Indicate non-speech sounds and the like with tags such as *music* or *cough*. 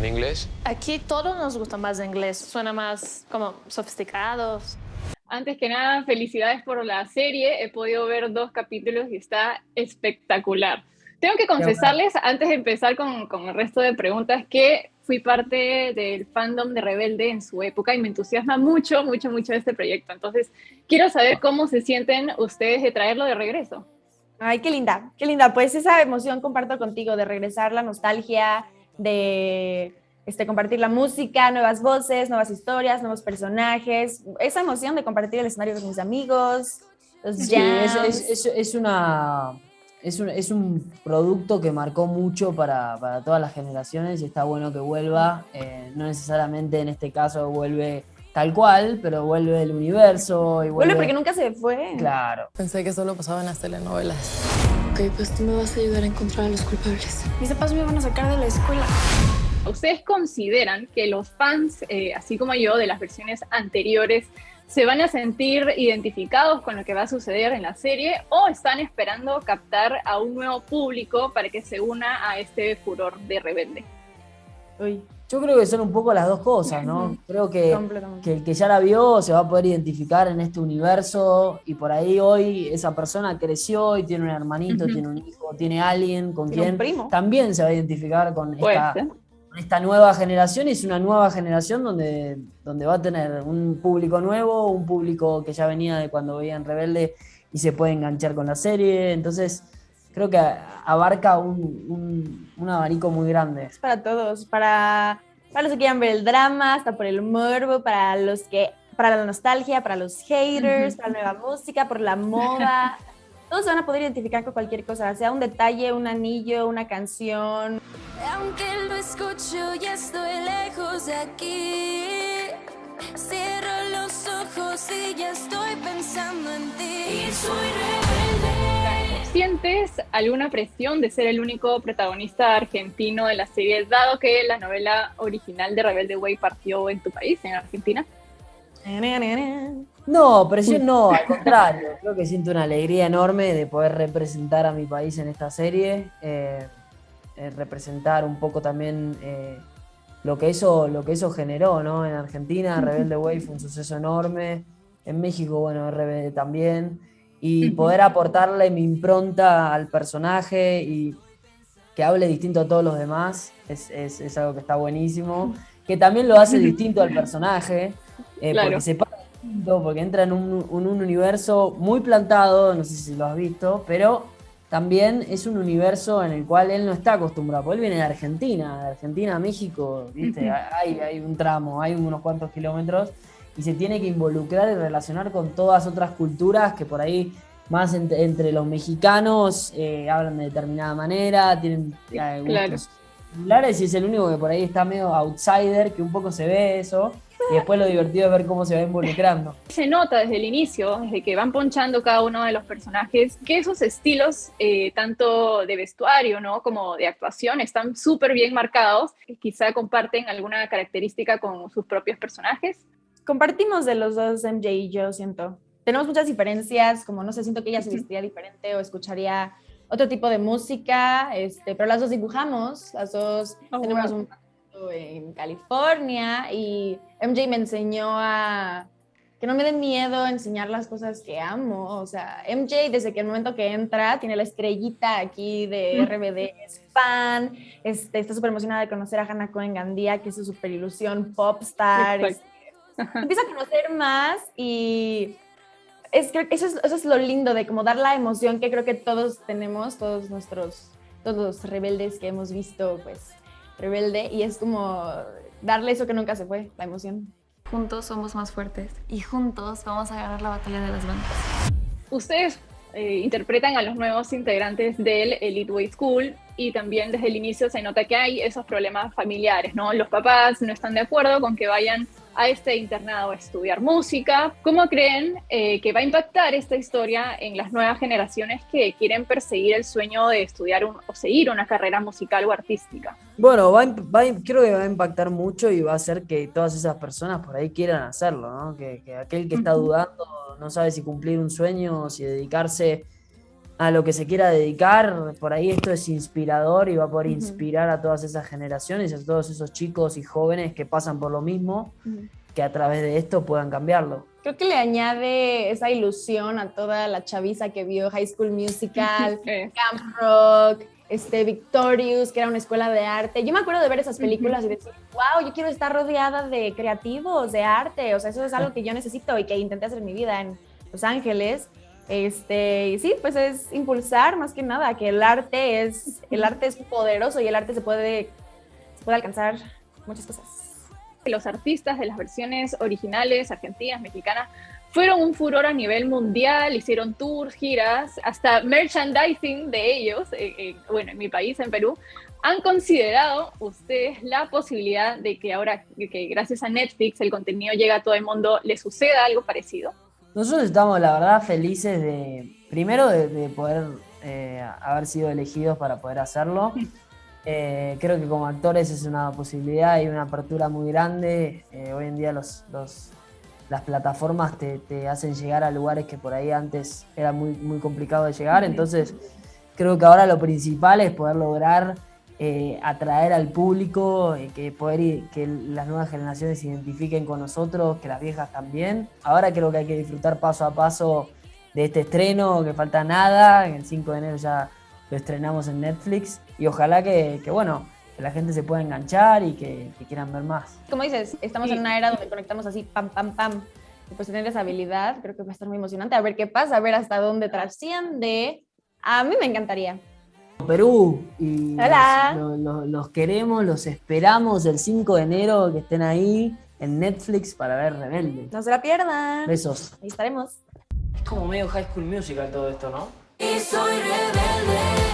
en inglés? Aquí todos nos gusta más inglés, suena más como sofisticados. Antes que nada, felicidades por la serie. He podido ver dos capítulos y está espectacular. Tengo que confesarles, antes de empezar con, con, el resto de preguntas, que fui parte del fandom de Rebelde en su época y me entusiasma mucho, mucho, mucho este proyecto. Entonces, quiero saber cómo se sienten ustedes de traerlo de regreso. Ay, qué linda, qué linda. Pues esa emoción comparto contigo de regresar, la nostalgia, de este, compartir la música, nuevas voces, nuevas historias, nuevos personajes, esa emoción de compartir el escenario con mis amigos, los sí, es, es, una, es, un, es un producto que marcó mucho para, para, todas las generaciones y está bueno que vuelva, eh, no necesariamente en este caso vuelve tal cual, pero vuelve el universo. Y vuelve... porque nunca se fue. Claro. Pensé que solo pasaba en las telenovelas. Ok, pues tú me vas a ayudar a encontrar a los culpables. Mis papás me van a sacar de la escuela. ¿Ustedes consideran que los fans, eh, así como yo, de las versiones anteriores, se van a sentir identificados con lo que va a suceder en la serie o están esperando captar a un nuevo público para que se una a este furor de rebelde? Uy. Yo creo que son un poco las dos cosas, ¿no? *laughs* Creo que, que, el que ya la vio se va a poder identificar en este universo y por ahí hoy esa persona creció y tiene un hermanito, tiene un hijo, tiene alguien con quien también se va a identificar con esta, esta, nueva generación y es una nueva generación donde, donde va a tener un público nuevo, un público que ya venía de cuando veían Rebelde y se puede enganchar con la serie, entonces creo que abarca un, un, abanico muy grande. Es para todos, para, para los que quieran ver el drama, hasta por el morbo, para los que para la nostalgia, para los haters, para la nueva música, por la moda. *laughs* Todos se van a poder identificar con cualquier cosa, sea un detalle, un anillo, una canción. Aunque lo escucho, ya estoy lejos de aquí. Cierro los ojos y ya estoy pensando en ti. Y soy ¿Sientes alguna presión de ser el único protagonista argentino de la serie, dado que la novela original de Rebelde Way partió en tu país, en Argentina? No, presión no, al contrario. Creo que siento una alegría enorme de poder representar a mi país en esta serie, eh, eh, representar un poco también eh, lo, que eso, lo que eso generó ¿no? en Argentina. Rebelde Way fue un suceso enorme. En México, bueno, Rebelde también y poder aportarle mi impronta al personaje y que hable distinto a todos los demás es, es, es algo que está buenísimo. Que también lo hace distinto al personaje, eh, porque se para distinto, porque entra en un, un, universo muy plantado, no sé si lo has visto, pero también es un universo en el cual él no está acostumbrado, porque él viene de Argentina, de Argentina a México, ¿viste? hay, hay un tramo, hay unos cuantos kilómetros, y se tiene que involucrar y relacionar con todas otras culturas que por ahí más entre los mexicanos eh, hablan de determinada manera, tienen eh, gustos similares y es el único que por ahí está medio outsider, que un poco se ve eso. Y después lo divertido es ver cómo se va involucrando. Se nota desde el inicio, desde que van ponchando cada uno de los personajes, que esos estilos, eh, tanto de vestuario ¿no? como de actuación, están súper bien marcados. Quizá comparten alguna característica con sus propios personajes compartimos de los dos MJ y yo, siento. Tenemos muchas diferencias, como no sé, siento que ella se vestiría diferente o escucharía otro tipo de música, este, pero las dos dibujamos, las dos oh, tenemos un en California y MJ me enseñó a que no me den miedo enseñar las cosas que amo. O sea, MJ desde que el momento que entra tiene la estrellita aquí de RBD, es fan, este, está súper emocionada de conocer a Hannah Cohen Gandía, que es su super ilusión popstar empieza a conocer más y es, eso, es, eso es lo lindo de como dar la emoción que creo que todos tenemos, todos nuestros, todos los rebeldes que hemos visto, pues, rebelde, y es como darle eso que nunca se fue, la emoción. Juntos somos más fuertes y juntos vamos a ganar la batalla de las bandas. Ustedes eh, interpretan a los nuevos integrantes del Elite Way School y también desde el inicio se nota que hay esos problemas familiares, ¿no? Los papás no están de acuerdo con que vayan a este internado a estudiar música. ¿Cómo creen eh, que va a impactar esta historia en las nuevas generaciones que quieren perseguir el sueño de estudiar o seguir una carrera musical o artística? Bueno, va, creo que va a impactar mucho y va a hacer que todas esas personas por ahí quieran hacerlo, ¿no? que, aquel que está dudando no sabe si cumplir un sueño o si dedicarse a lo que se quiera dedicar, por ahí esto es inspirador y va a poder inspirar a todas esas generaciones, a todos esos chicos y jóvenes que pasan por lo mismo, que a través de esto puedan cambiarlo. Creo que le añade esa ilusión a toda la chaviza que vio High School Musical, *laughs* Camp Rock, este, Victorious, que era una escuela de arte. Yo me acuerdo de ver esas películas y decir, wow, yo quiero estar rodeada de creativos, de arte. O sea, eso es algo que yo necesito y que intenté hacer en mi vida en Los Ángeles. Este, y sí, pues es impulsar más que nada que el arte es, el arte es poderoso y el arte se puede, puede alcanzar muchas cosas. los artistas de las versiones originales, argentinas, mexicanas, fueron un furor a nivel mundial, hicieron tours, giras, hasta merchandising de ellos, eh, eh, bueno, en mi país, en Perú. ¿Han considerado ustedes la posibilidad de que ahora que gracias a Netflix el contenido llega a todo el mundo, le suceda algo parecido? Nosotros estamos, la verdad, felices de, primero, de, de poder eh, haber sido elegidos para poder hacerlo. Eh, creo que como actores es una posibilidad y una apertura muy grande. Eh, hoy en día los, los- las plataformas te, te hacen llegar a lugares que por ahí antes era muy, muy complicado de llegar. Entonces, creo que ahora lo principal es poder lograr eh, atraer al público, eh, que poder i- que las nuevas generaciones se identifiquen con nosotros, que las viejas también. Ahora creo que hay que disfrutar paso a paso de este estreno, que falta nada, el 5 de enero ya lo estrenamos en Netflix y ojalá que, que, bueno, que la gente se pueda enganchar y que, que quieran ver más. Como dices, estamos Sí. en una era donde conectamos así, pam, pam, pam. Y pues tener esa habilidad, creo que va a estar muy emocionante. A ver qué pasa, a ver hasta dónde trasciende. A mí me encantaría. Perú y Hola. los, los- los queremos, los esperamos el 5 de enero que estén ahí en Netflix para ver Rebelde. No se la pierdan. Besos. Ahí estaremos. Como medio High School Musical todo esto, ¿no? Y soy rebelde.